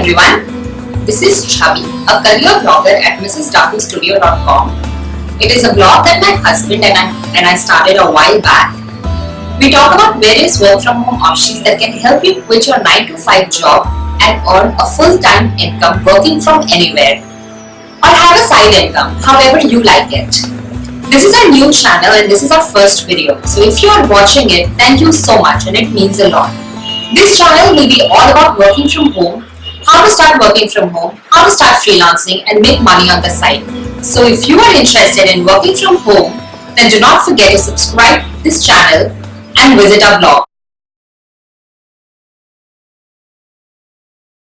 everyone, this is Chavi, a career blogger at MrsDakuStudio.com. It is a blog that my husband and I, and I started a while back. We talk about various work from home options that can help you quit your 9 to 5 job and earn a full-time income working from anywhere or have a side income, however you like it. This is our new channel and this is our first video. So if you are watching it, thank you so much and it means a lot. This channel will be all about working from home, how to start working from home, how to start freelancing and make money on the side. So if you are interested in working from home, then do not forget to subscribe this channel and visit our blog.